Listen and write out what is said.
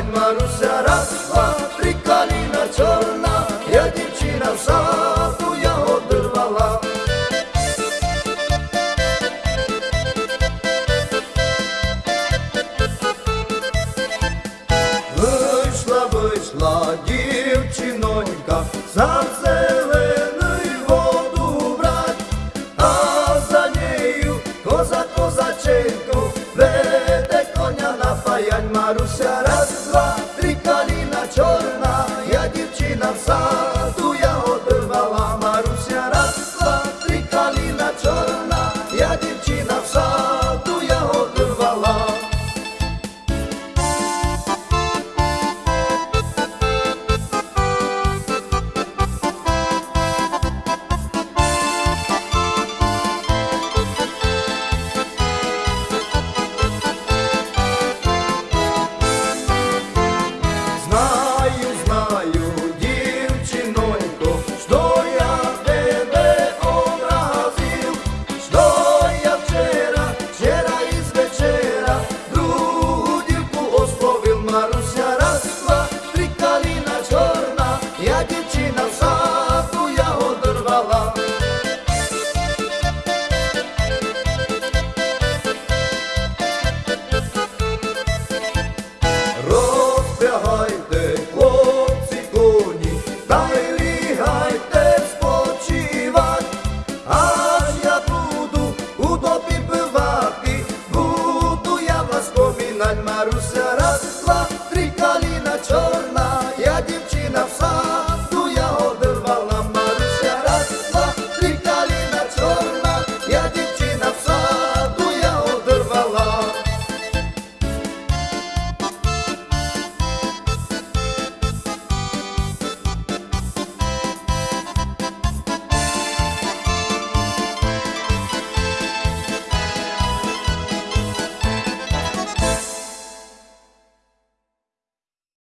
Мать Маруся раз, два, три каліна чорна, я дівчина в саду я одорвала. Вийшла, вийшла дівчинонька, за зелений воду брать, а за нею коза козачинку, веде коня на паянь Маруся.